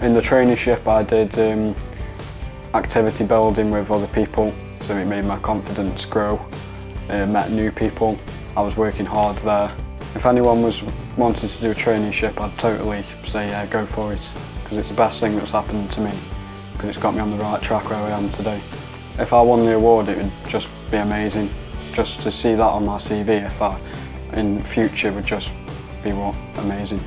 In the traineeship I did um, activity building with other people so it made my confidence grow, uh, met new people, I was working hard there. If anyone was wanting to do a traineeship I'd totally say yeah, go for it because it's the best thing that's happened to me because it's got me on the right track where I am today. If I won the award it would just be amazing just to see that on my CV if I in future would just be what amazing.